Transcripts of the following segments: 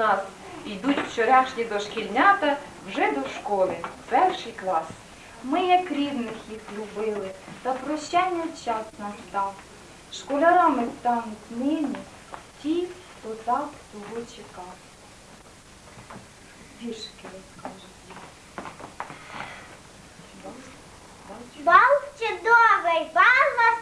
нас йдуть вчорашні дошкільнята вже до школи, перший клас. Ми, як рідних, їх любили, та прощання час настав. Школярами стануть нині ті, хто так того чекав. Віршики розкажуть. Бал чудовий, бал вас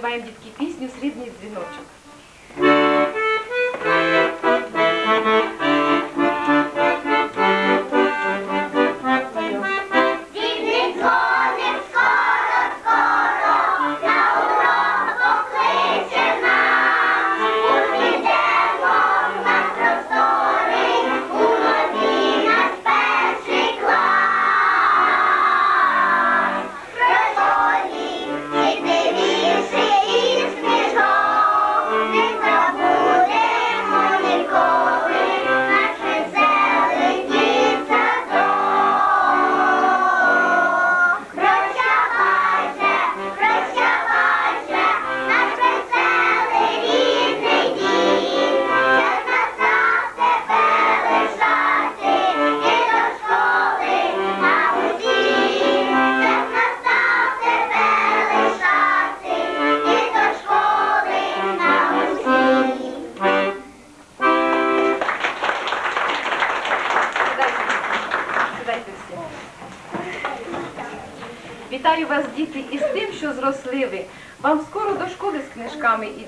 співаємо дітки пісню Срібний дзвіночок.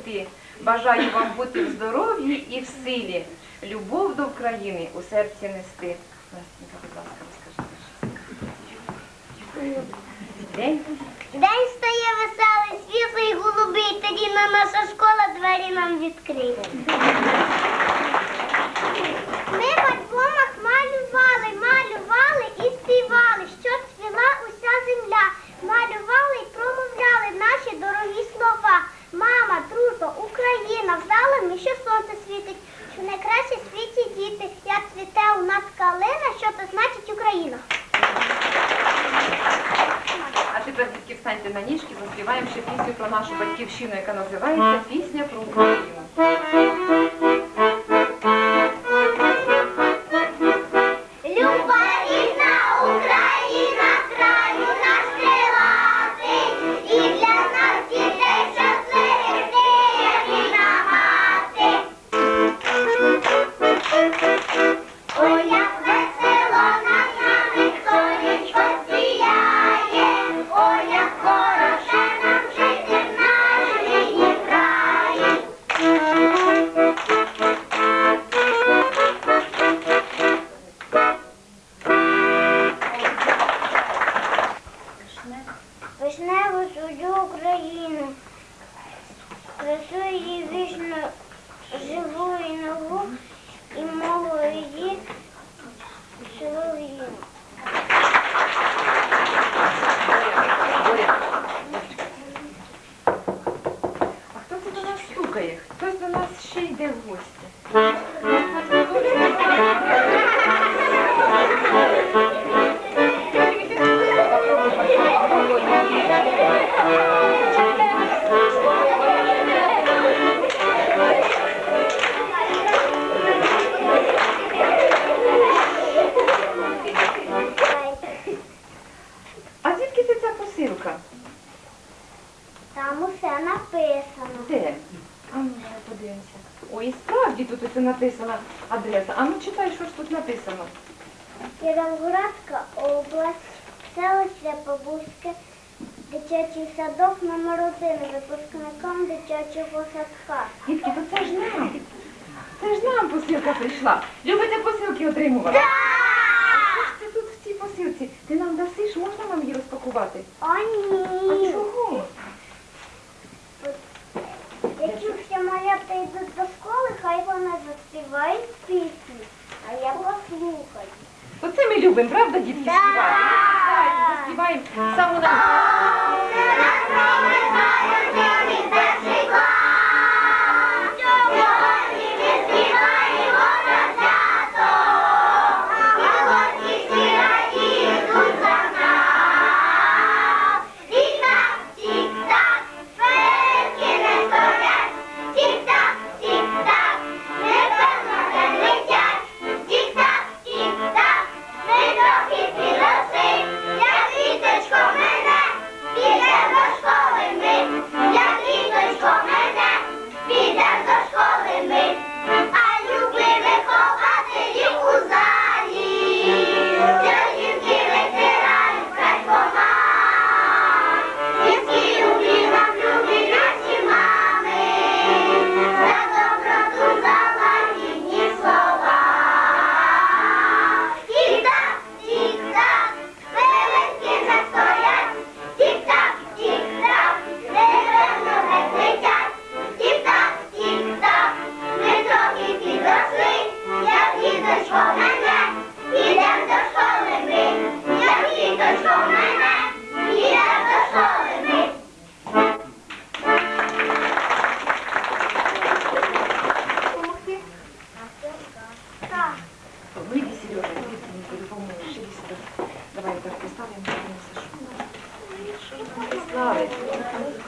йти. Бажаю вам бути в здоров'ї і в силі. Любов до України у серці нести. Любимо, правда, дітки, Да. Співаємо, заспіваємо саму на...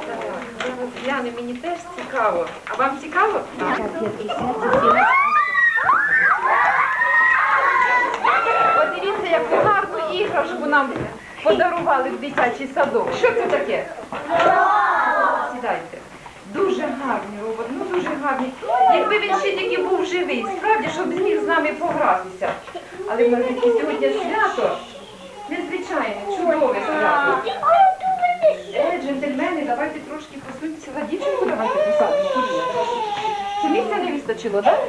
Давай, я розгляну, мені теж цікаво. А вам цікаво? Так. Подивіться, яку гарну іграшку нам подарували в дитячий садок. Що це таке? Сідайте. Дуже гарний робот, ну дуже гарний. Якби він ще тільки був живий, справді, щоб зміг з нами погратися. Але в нас таке сьогодні свято. Незвичайне, чудове свято. Джентльмени, давайте трошки посуньтеся за дівчинку, давайте посадимо. Чи місця не вистачило, так?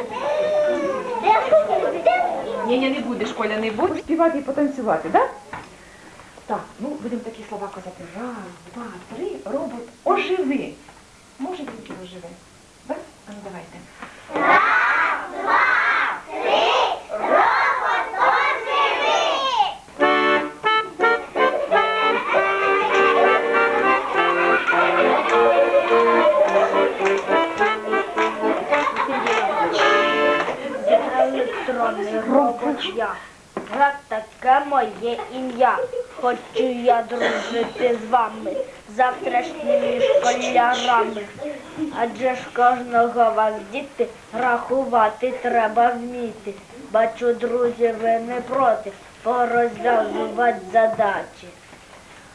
Ні, ні, не будеш, Коля, не будеш співати і потанцювати, так? Так, ну будемо такі слова казати. Раз, два, три, робот, оживи. Може тільки оживе? Так? Ну давайте. Електронний робот я. Гра таке моє ім'я. Хочу я дружити з вами, завтрашніми школярами. Адже ж кожного вас діти рахувати треба вміти. Бачу, друзі, ви не проти порозв'язувати задачі.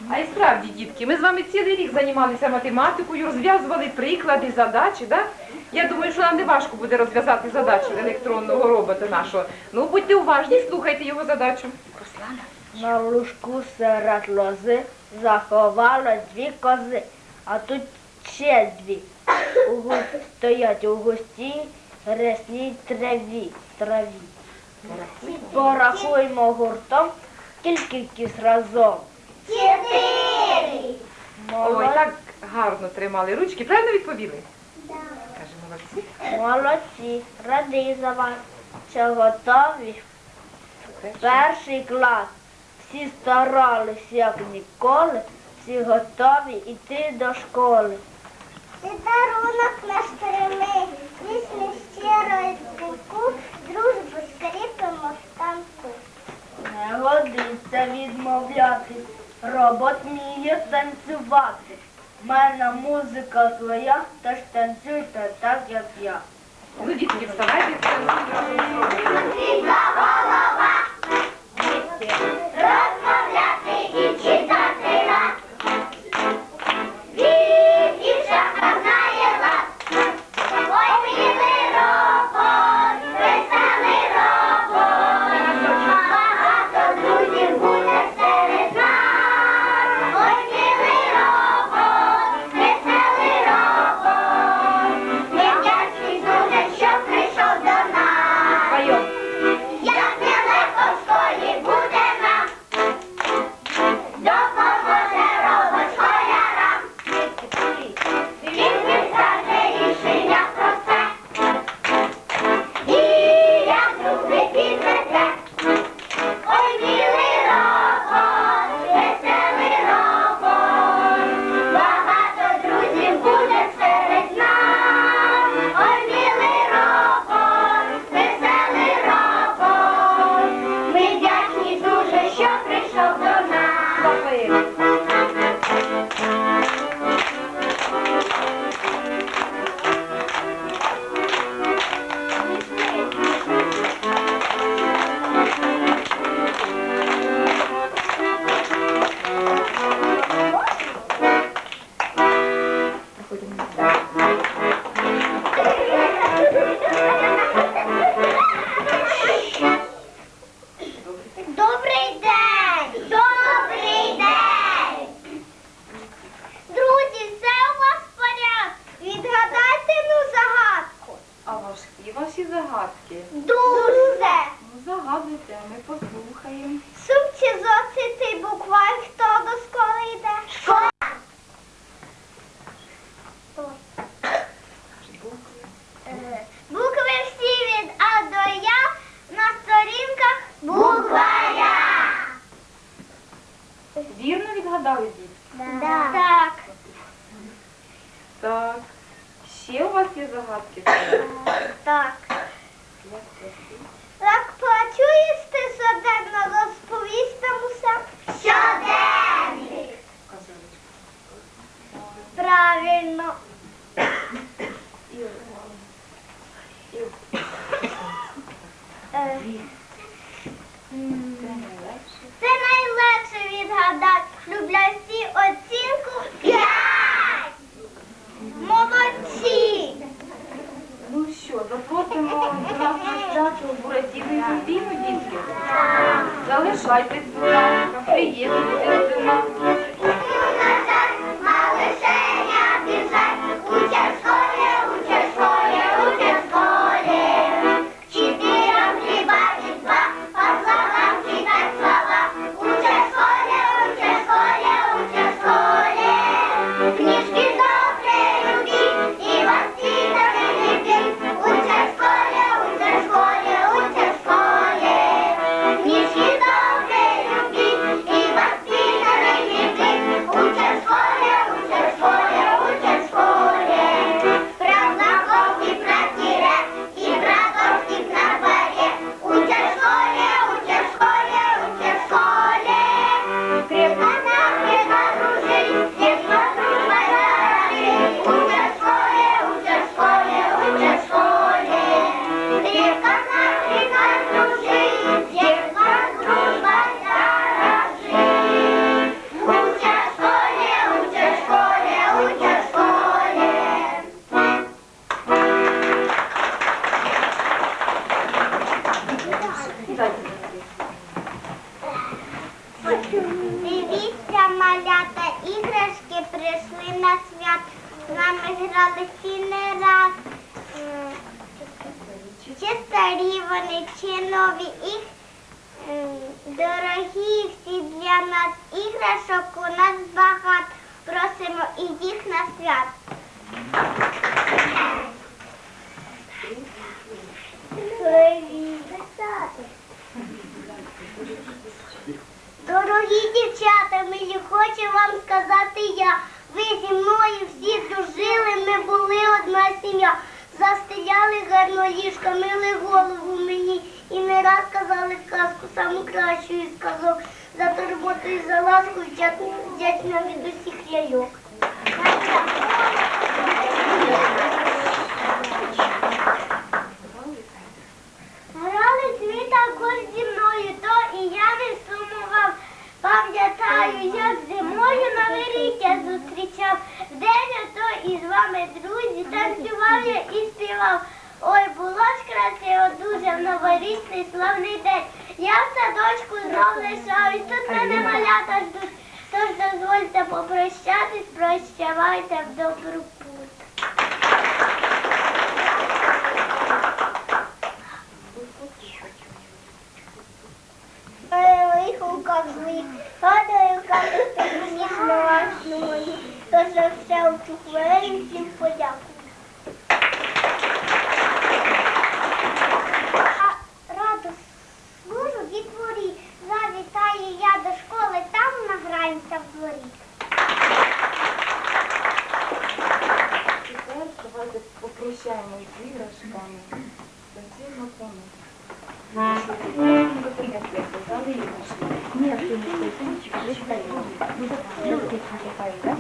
А і справді, дітки, ми з вами цілий рік займалися математикою, розв'язували приклади, задачі, да? Я думаю, що нам не важко буде розв'язати задачу електронного робота нашого. Ну, будьте уважні, слухайте його задачу. Руслана. На лужку серед лози заховало дві кози, а тут ще дві. У стоять у густій ресній траві. траві. Порахуймо гуртом, скільки кіс разом. Чотири. Ой, так гарно тримали ручки. Правильно відповіли? Каже, молодці. Молодці, радий за вас, що готові. Перший клас. Всі старались, як ніколи, всі готові йти до школи. Ти дарунок наш прийми, пісню щиро і піку, дружбу скріпимо в танку. Не годиться відмовляти, робот вміє танцювати. В мене музика своя, тож танцюйте так, як я. Ну, дітки, вставайте. Розмовляти і читати. Він дівчата знає Падаю капець мені класно мої, то за все у цю хвилину всім подякую. Раду служу дітворі, завітаю я до школи, там награємося в дворі. Тепер давайте попрощаємо з іграшками. Всім на. 이렇게 가져가니까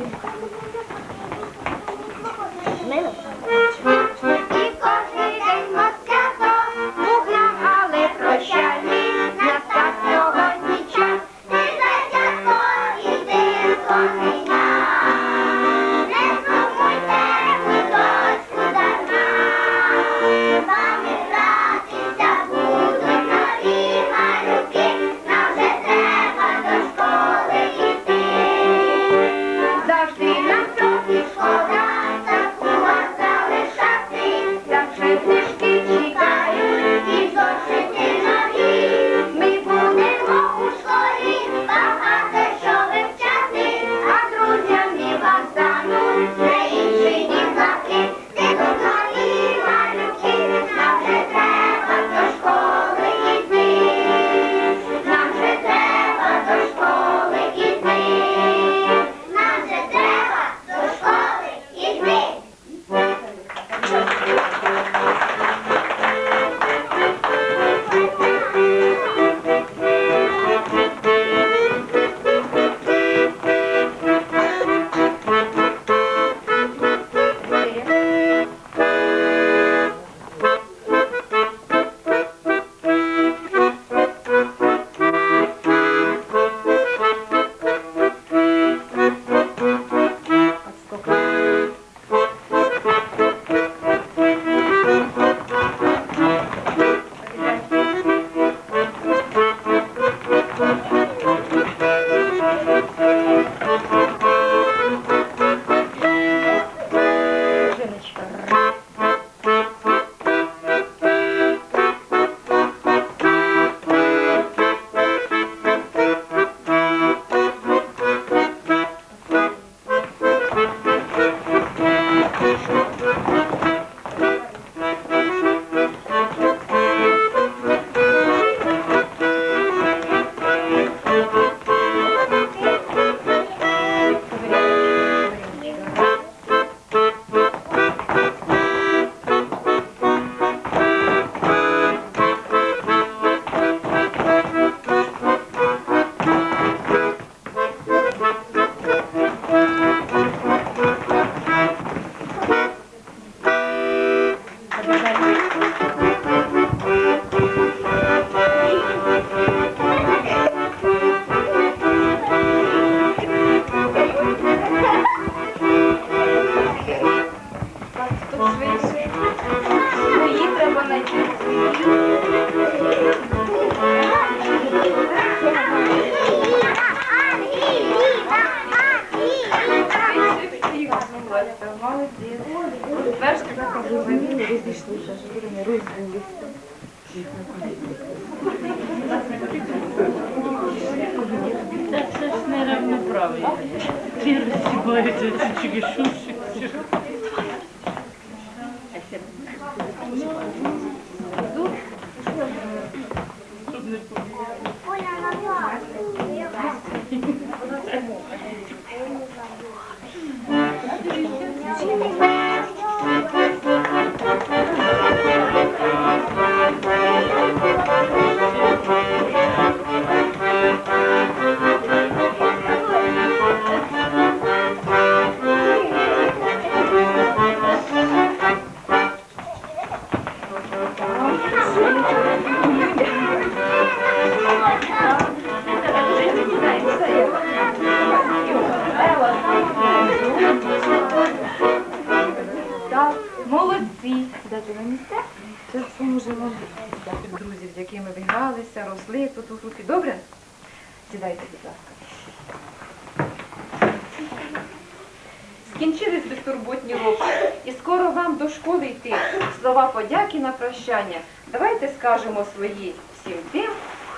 Слова подяки на прощання. Давайте скажемо свої всім тим,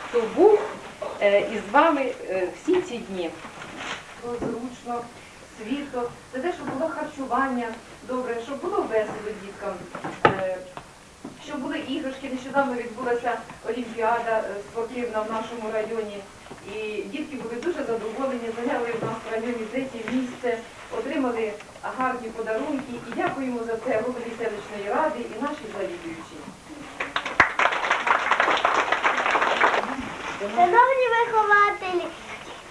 хто був е, із вами е, всі ці дні. Було зручно, світло, за те, щоб було харчування добре, щоб було весело діткам, е, щоб були іграшки. Нещодавно відбулася олімпіада спортивна в нашому районі. І дітки були дуже задоволені, зайняли в нас в районі третє місце, отримали гарні подарунки. І дякуємо за це голові селищної ради і нашій завідуючій. Шановні вихователі,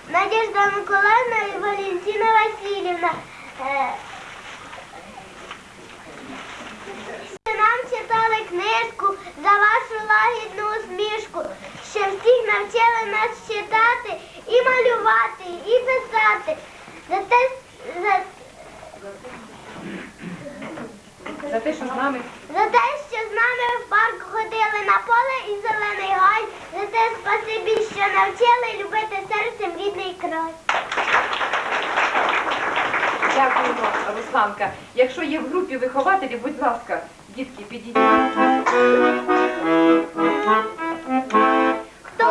Надежда Миколаївна і Валентина Васильівна. е, Нам читали книжку за вашу лагідну усмішку, що всіх навчили нас читати і малювати, і писати. За те, за, За те, що з нами за те, що з нами в парк ходили на поле і зелений гай, за те спасибі, що навчили любити серцем рідний край. дякуємо, Русланка. Якщо є в групі вихователі, будь ласка, дітки, підійдіть. Хто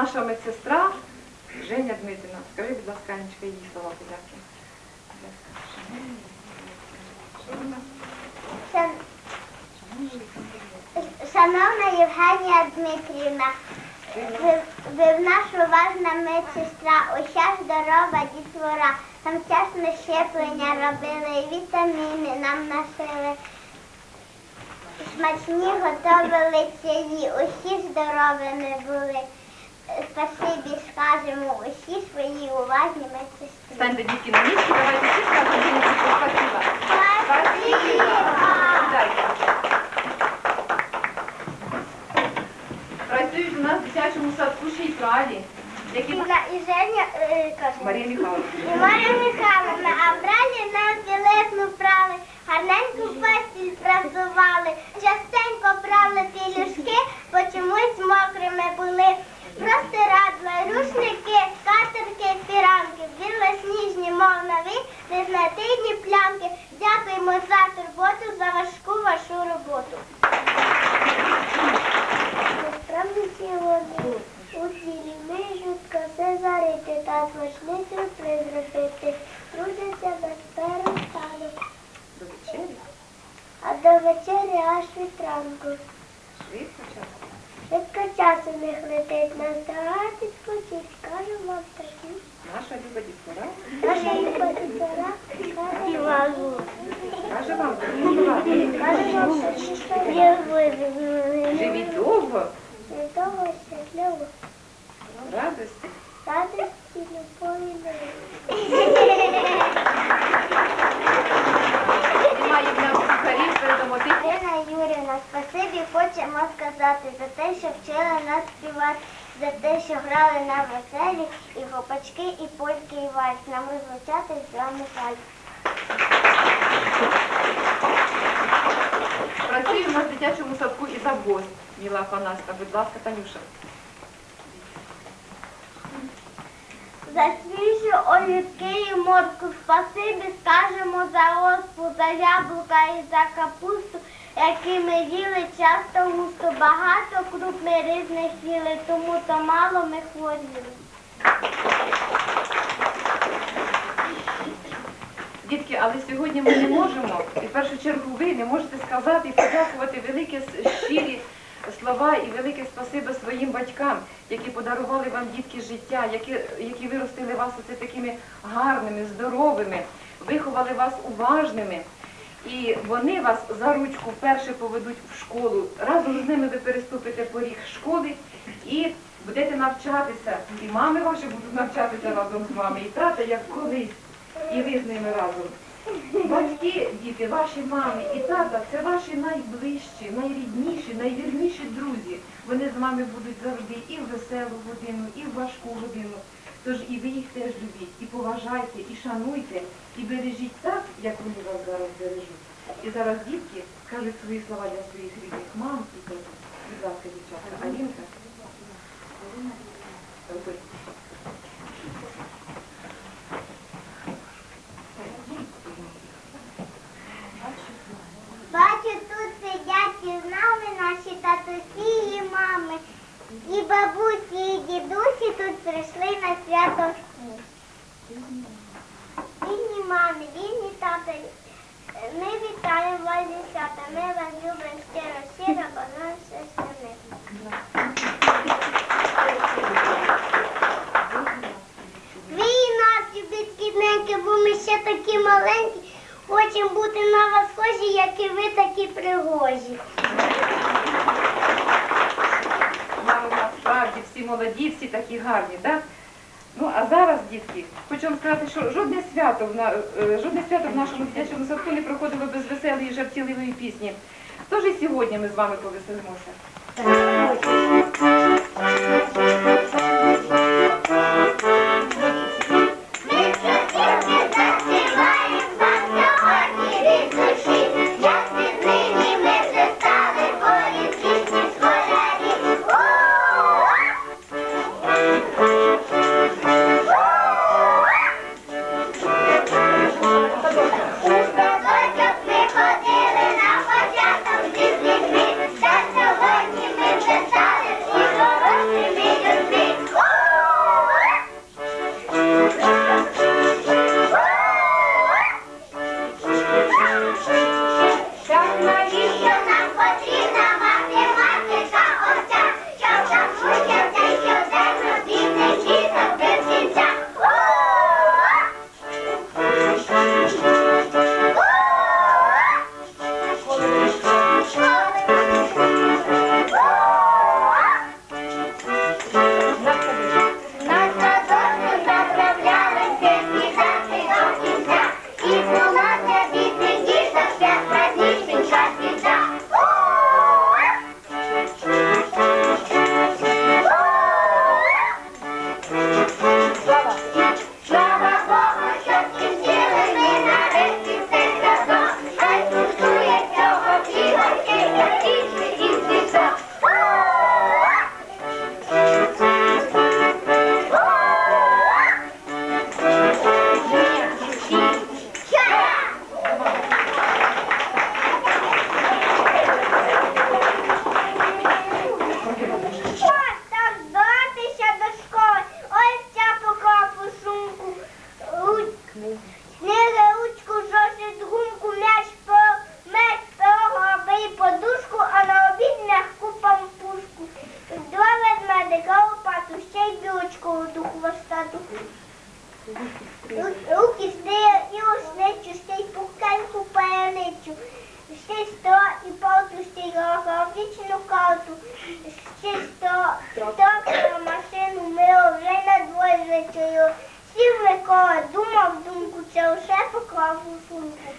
Наша медсестра Женя Дмитрівна. Скажи, будь ласка, Анечка, її слова подяки. Шановна Євгенія Дмитрівна, ви, ви в нас уважна медсестра, уся здорова дітвора. Там чесно щеплення робили, вітаміни нам носили. Смачні готовили чаї, усі здоровими були спасибі скажемо усі свої уважні медсестри. Станьте діти на місці, давайте всі скажемо спасибо. Спасибо. Працюють у нас в дитячому садку ще й праві. Які... І Женя, е, каже. Марія Михайловна. І Марія Михайловна, а бралі нам білизну прави, гарненьку постіль прасували, частенько брали пілюшки, бо чомусь мокрими були. Простирадла, рушники, скатерки, фіранки, білосніжні, мов нові, незнатидні плямки. Дякуємо за турботу, за важку вашу роботу. Насправді ці вони у цілі мижуть коси зарити та смачний сюрприз робити. Трудяться без перестану, До вечері. а до вечері аж від ранку. Швидко час. Швидко час у них летить, настагать відпочить, кажу вам такі. Наша люба дітвора Наша люба дітвора каже вам. каже вам. Каже вам слова. Живіть довго, Від того щасливо. радості. Радості, любові, миру. Немає в нас кухарів, передамо тих. Ірина Юрівна, спасибі хочемо сказати за те, що вчили нас співати, за те, що грали на веселі, і гопачки, і польки, і вальс. Нам розлучатись з вами жаль. Працює в нас в дитячому садку і завгост. Міла Афанаста, будь ласка, Танюша. За свіжу олівки і морку спасибі скажемо за оспу, за яблука і за капусту, які ми їли часто густо. Багато круп ми різних їли, тому то мало ми хворіли. Дітки, але сьогодні ми не можемо, і в першу чергу ви не можете сказати і подякувати велике щирі слова і велике спасибо своїм батькам, які подарували вам дітки життя, які, які виростили вас оце такими гарними, здоровими, виховали вас уважними. І вони вас за ручку вперше поведуть в школу. Разом з ними ви переступите поріг школи і будете навчатися. І мами ваші будуть навчатися разом з вами, і тата, як колись і ви з ними разом. Батьки, діти, ваші мами і тата це ваші найближчі, найрідніші, найвірніші друзі. Вони з вами будуть завжди і в веселу годину, і в важку годину. Тож і ви їх теж любіть, і поважайте, і шануйте, і бережіть так, як вони вас зараз бережуть. І зараз дітки кажуть свої слова для своїх рідних мам і татів. Будь ласка, дівчатка, Алінка. Роби. Бачу, тут сидять із нами і мами. І бабусі, і дідусі тут прийшли на свято всі. Вільні мами, вільні тата. Ми вітаємо вас свята. Ми вас любимо щиро, щиро, бо нам все. Ви нас, любіть кідненьки, бо ми ще такі маленькі. Хочемо бути на вас схожі, як і ви такі пригожі. Мами у нас справді всі молоді, всі такі гарні, Да? Ну а зараз, дітки, хочу вам сказати, що жодне свято в на е, жодне свято в нашому дитячому садку не проходило без веселої жартівливої пісні. Тож і сьогодні ми з вами повеселимося. Бачу. Ще сто і полтусті його вічну карту. Ще сто, сто про машину ми вже на двоє злетіли. Сів Микола, думав думку, це все поклав у сумку.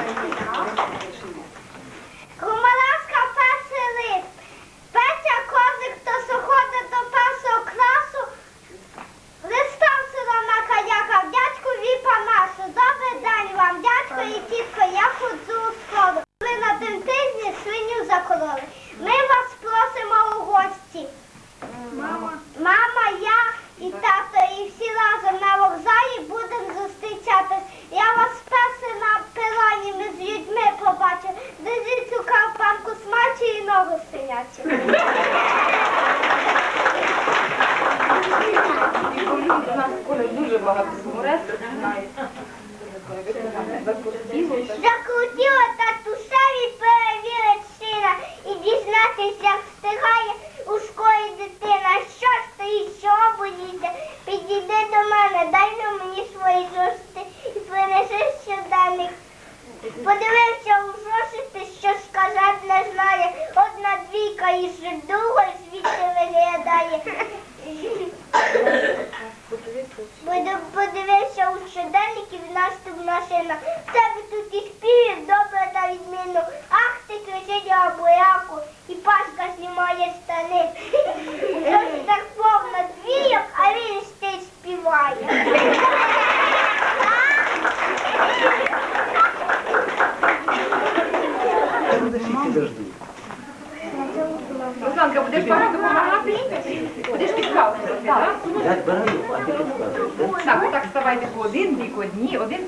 Комараска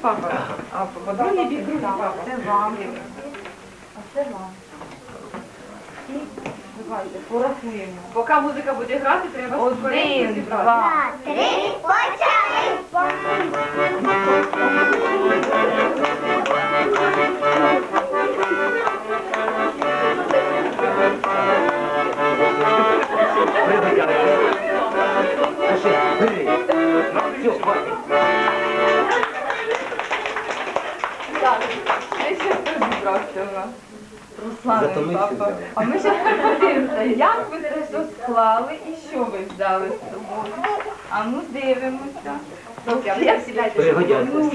папа, а по другий бік другий папа. Це вам. А це вам. І давайте порахуємо. Поки музика буде грати, треба один, два. Три, почали. Пригодяйся. Пиши, бери. Все, хватить. Зібрався у. Руслан і Затомився папа. А ми ще подивимося, як ви це все склали і що ви взяли з собою. А ну дивимося. А. Пригодяйся. Ну.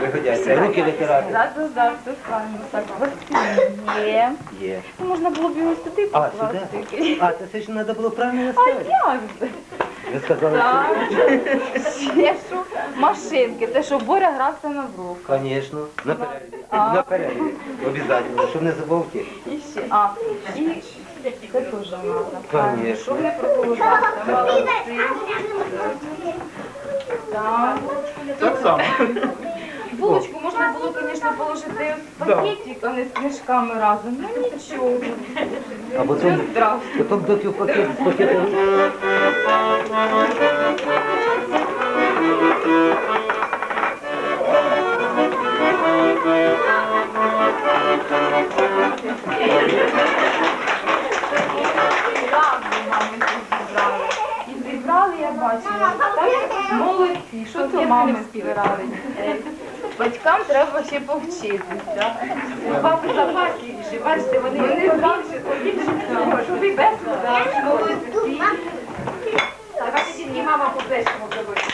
Пригодяйся. Руки витирати. Да, да, да, все правильно. Так, ось є. Є. Можна було б його сюди А, покласти. сюди? А, це ж треба було правильно А як? Ви сказали, Так. що... Ще що? Машинки, те, що Боря грався на врук. Звісно. На перерві. А. На перерві. Обов'язково, щоб не забувки. І ще. А, і це теж треба. Конечно. Щоб не проголодався. Молодці. Так. Так само. Булочку можна було, звісно, положити в пакетик, а не з книжками разом. Ну нічого. А потім, здравствуй. потім доки в пакет, зібрали. І зібрали, я бачила. Так, молодці, що це мами збирали. Батькам треба ще повчитися. Папи запасливіші, бачите, вони не більше, побільше цього, щоб і без. Давайте тільки мама по плечому зробить.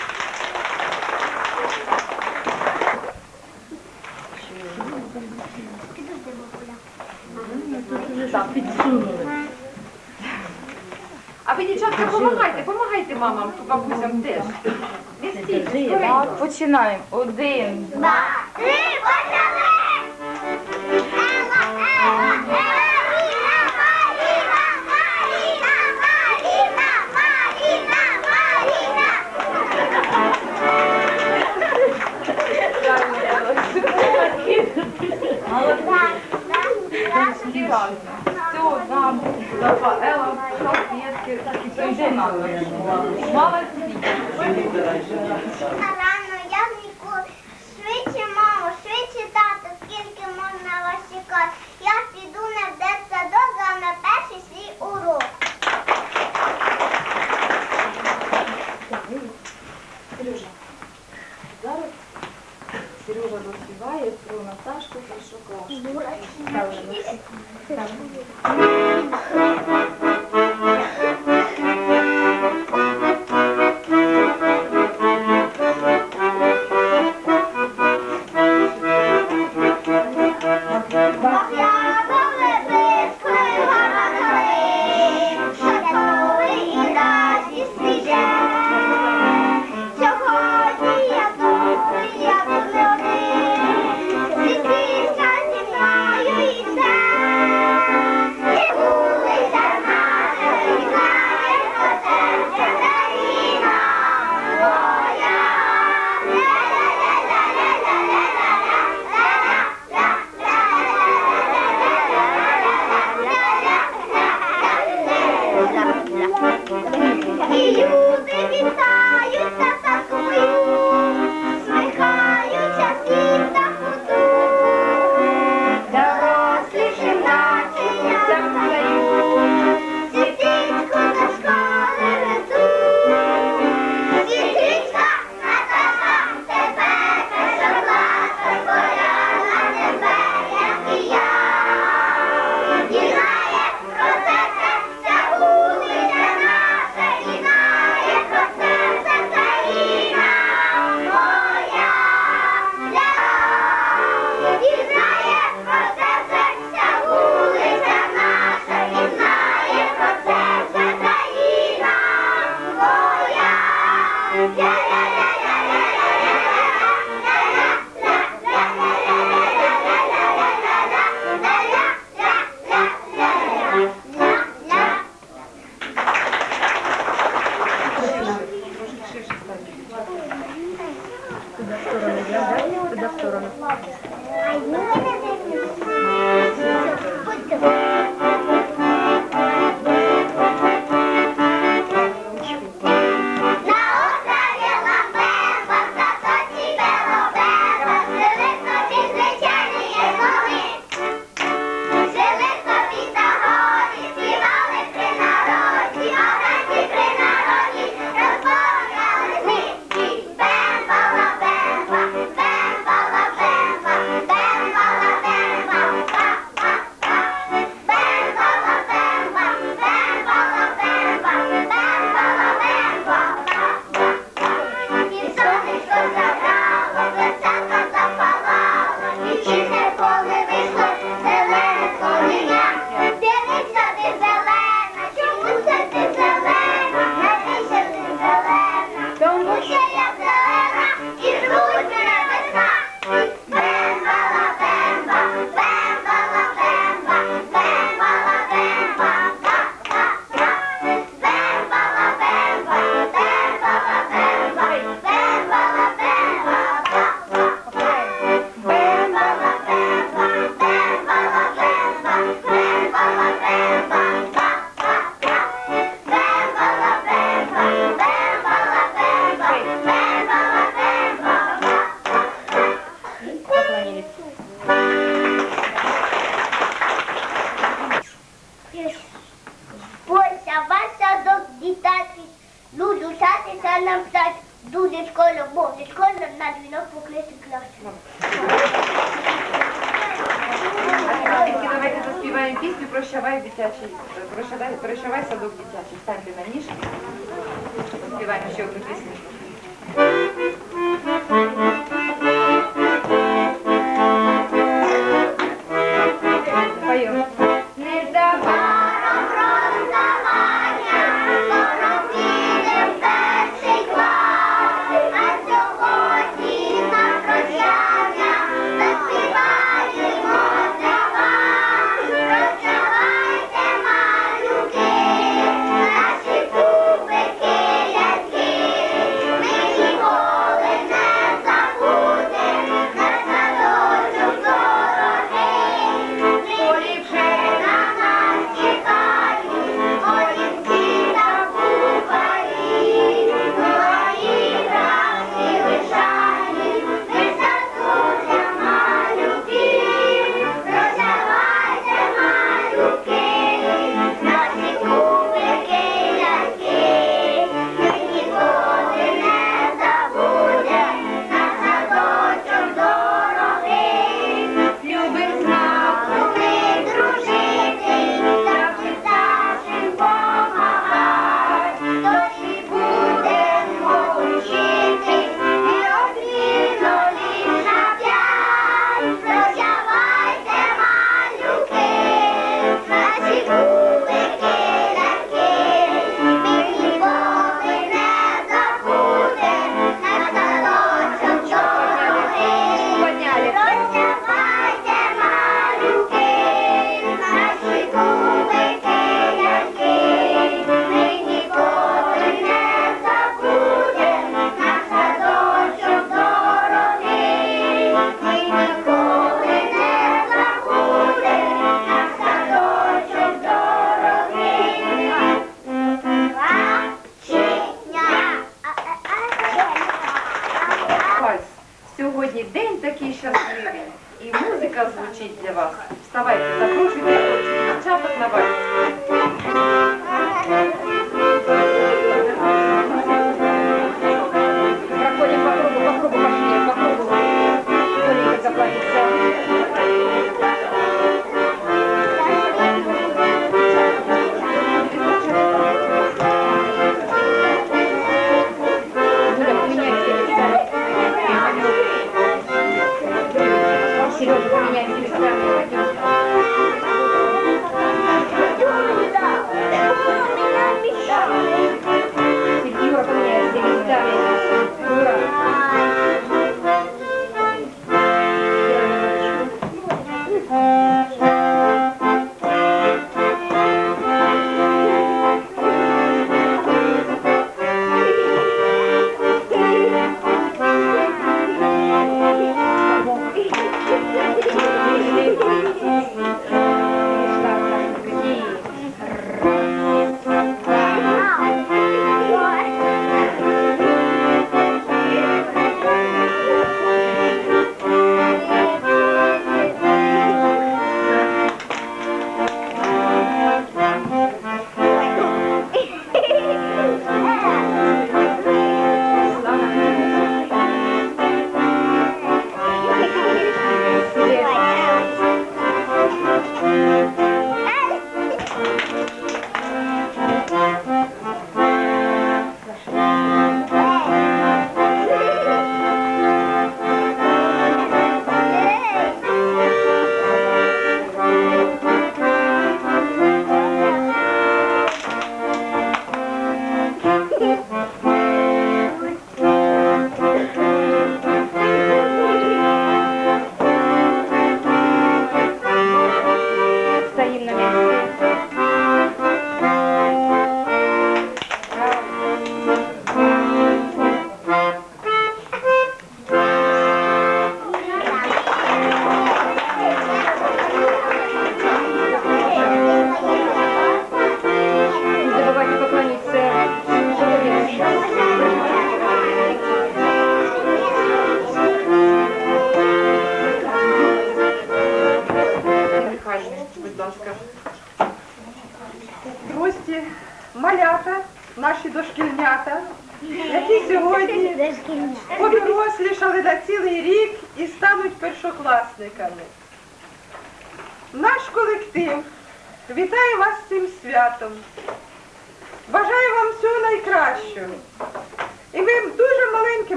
Підсунули. А ви, дівчатка, допомагайте, допомагайте мамам, бабусям теж. Не стійте, починаємо. Один, Два, три, почали. Ела, Все, нам, Рафаела, салфетки, все йде нам. Мала Рано я віку. Швидше, мамо, швидше, тато, скільки можна вас чекати.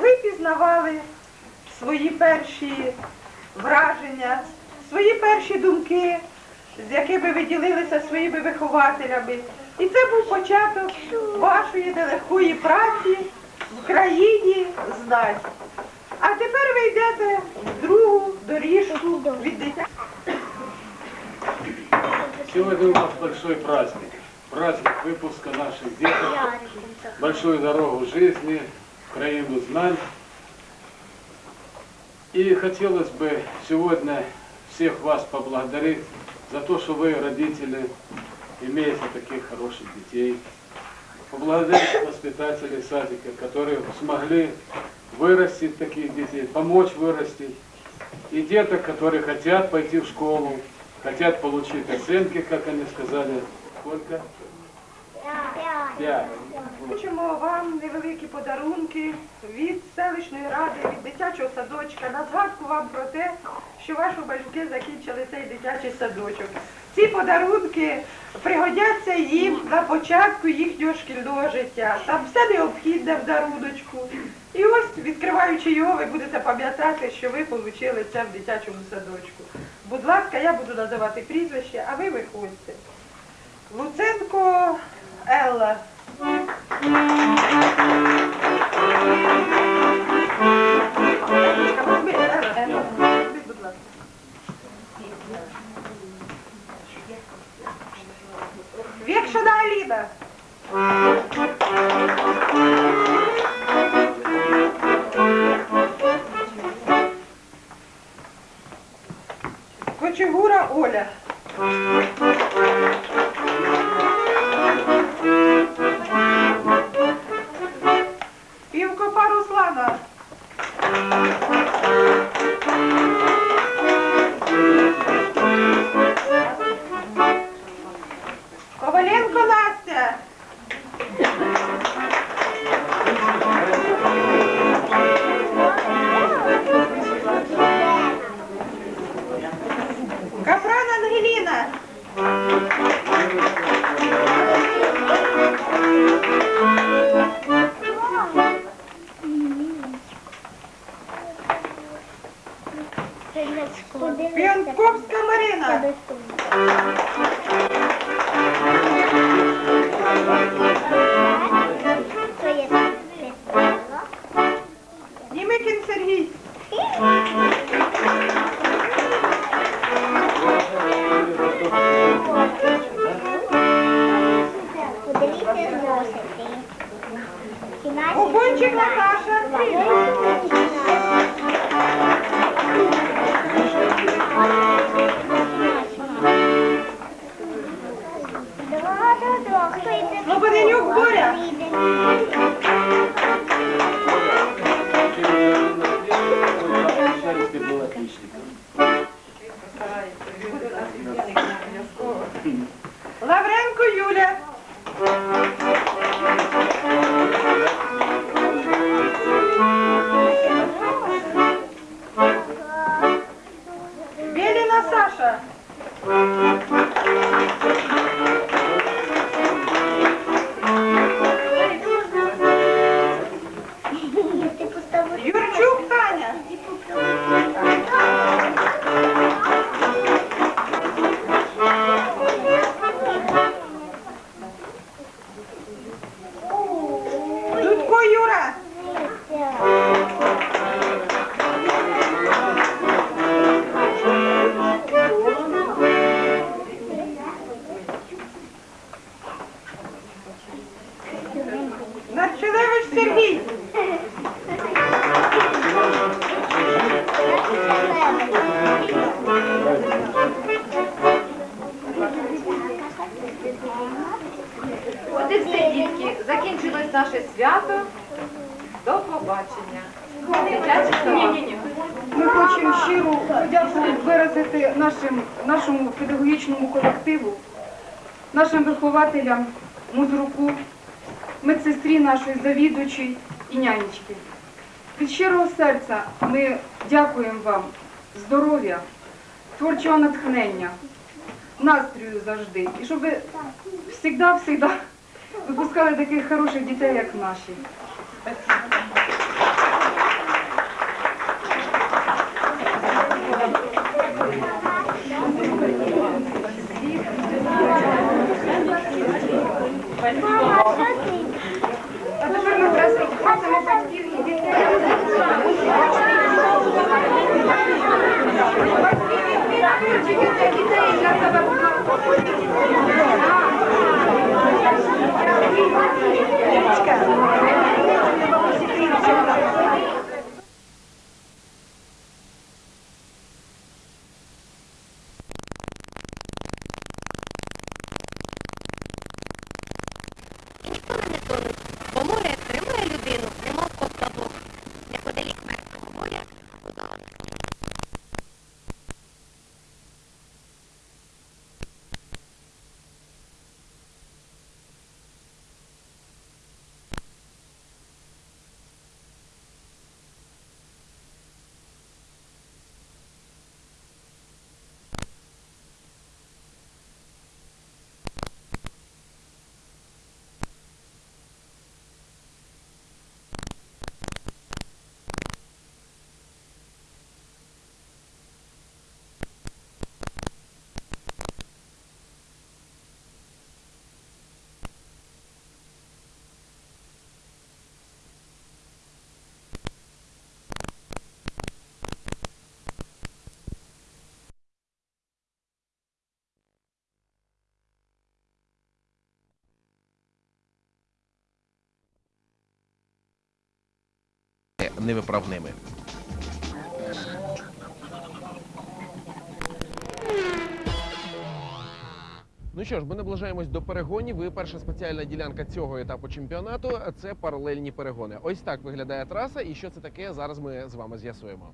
Ви пізнавали свої перші враження, свої перші думки, з якими ви ділилися своїми вихователями. І це був початок вашої нелегкої праці в країні знань. А тепер ви йдете в другу доріжку від дитя. Сегодня у нас большой праздник. Праздник выпуска наших деток. Большую дорогу жизни, в краину знань. И хотелось бы сегодня всех вас поблагодарить за то, что вы, родители, имеете таких хороших детей. Поблагодарить воспитателей садика, которые смогли вырастить таких детей, помочь вырастить. И деток, которые хотят пойти в школу, хотят получить оценки, как они сказали. Сколько? Пять. Хочемо вам невеликі подарунки від селищної ради, від дитячого садочка, на згадку вам про те, що ваші батьки закінчили цей дитячий садочок. Ці подарунки пригодяться їм на початку їхнього шкільного життя. Там все необхідне в даруночку. І ось, відкриваючи його, ви будете пам'ятати, що ви отримали це в дитячому садочку. Будь ласка, я буду називати прізвище, а ви виходьте. Луценко Елла. Векшина Алина. Кочегура Оля. Група Руслана. Коваленко Настя. Медсестрі завідувачій і нянечки. Від щирого серця ми дякуємо вам здоров'я, творчого натхнення, настрою завжди. І щоб ви завжди-завжди випускали таких хороших дітей, як наші. Невиправними. Ну що ж, ми наближаємось до перегонів. І перша спеціальна ділянка цього етапу чемпіонату це паралельні перегони. Ось так виглядає траса, і що це таке зараз ми з вами з'ясуємо.